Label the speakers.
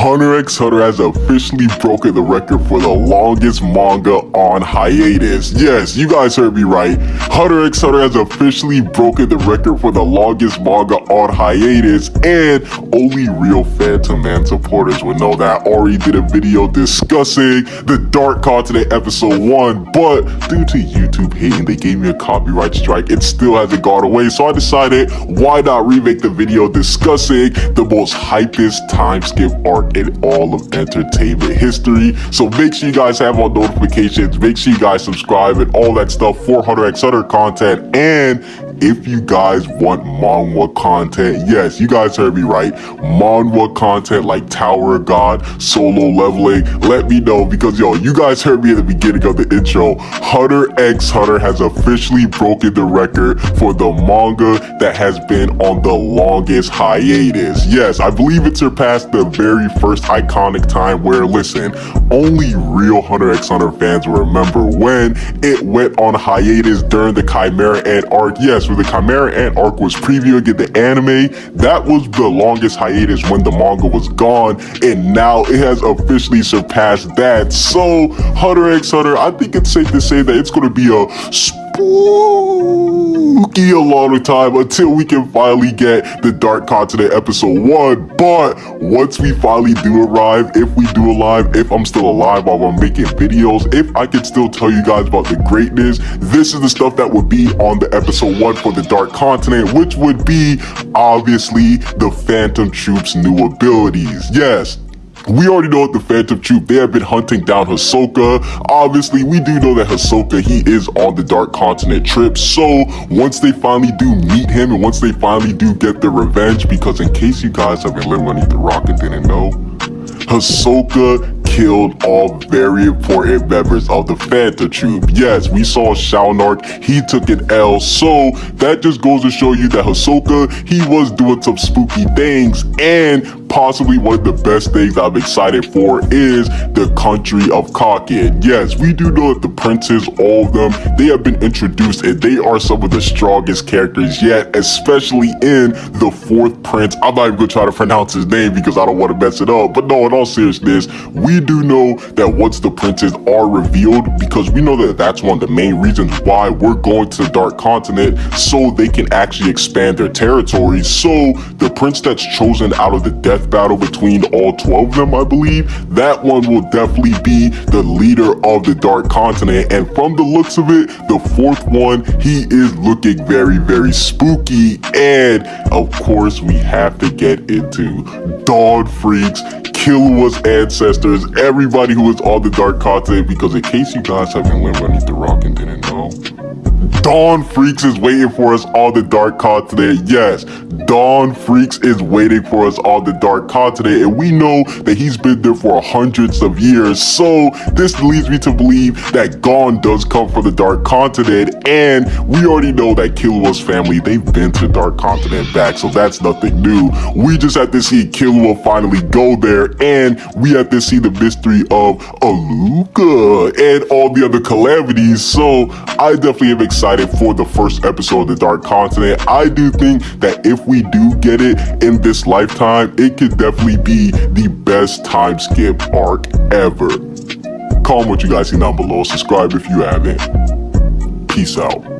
Speaker 1: Hunter x Hunter has officially broken the record for the longest manga on hiatus. Yes, you guys heard me right. Hunter x Hunter has officially broken the record for the longest manga on hiatus, and only real Phantom Man supporters would know that. I already did a video discussing the Dark Continent episode 1, but due to YouTube hating, they gave me a copyright strike. It still hasn't gone away, so I decided why not remake the video discussing the most hypest time skip arc in all of entertainment history. So make sure you guys have all notifications, make sure you guys subscribe and all that stuff for Hunter x Hunter content. And if you guys want manhwa content, yes, you guys heard me right. Manhwa content like Tower of God, solo leveling, let me know because yo, you guys heard me at the beginning of the intro. Hunter x Hunter has officially broken the record for the manga that has been on the longest hiatus. Yes, I believe it surpassed the very first iconic time where, listen, only real Hunter x Hunter fans will remember when it went on hiatus during the Chimera Ant arc. Yes, where the Chimera Ant arc was previewing in the anime, that was the longest hiatus when the manga was gone, and now it has officially surpassed that. So, Hunter x Hunter, I think it's safe to say that it's going to be a spooky a long time until we can finally get the Dark Continent episode 1. But once we finally do arrive, if we do arrive, if I'm still alive while I'm making videos, if I can still tell you guys about the greatness, this is the stuff that would be on the episode 1 for the Dark Continent, which would be obviously the Phantom Troupe's new abilities. Yes, we already know what the Phantom Troupe, they have been hunting down Hisoka. Obviously, we do know that Hisoka, he is on the Dark Continent trip. So, once they finally do meet him and once they finally do get their revenge, because in case you guys have been living underneath the rock and didn't know, Hisoka killed all very important members of the Phantom Troupe. Yes, we saw Shalnark, he took an L, so that just goes to show you that Hisoka, he was doing some spooky things, and possibly one of the best things I'm excited for is the country of Kakin. Yes, we do know that the princes, all of them, they have been introduced and they are some of the strongest characters yet, especially in the fourth prince. I'm not even gonna try to pronounce his name because I don't want to mess it up, but no, in all seriousness, we do know that once the princes are revealed, because we know that that's one of the main reasons why we're going to the Dark Continent, so they can actually expand their territories. So the prince that's chosen out of the death battle between all 12 of them, I believe, that one will definitely be the leader of the Dark Continent. And from the looks of it, the fourth one, he is looking very, very spooky. And of course, we have to get into Don Freecss, Killua's ancestors, everybody who is on the Dark Continent, because in case you guys haven't lived underneath the rock and didn't know, Don Freecss is waiting for us on the Dark Continent. Yes, Don Freecss is waiting for us on the Dark Continent, and we know that he's been there for hundreds of years. So this leads me to believe that Gon does come from the Dark Continent, and we already know that Killua's family, they've been to Dark Continent back, so that's nothing new. We just have to see Killua finally go there, and we have to see the mystery of Alluka and all the other calamities. So I definitely am for the first episode of the Dark Continent. I do think that if we do get it in this lifetime, it could definitely be the best time skip arc ever. Comment what you guys see down below. Subscribe if you haven't. Peace out.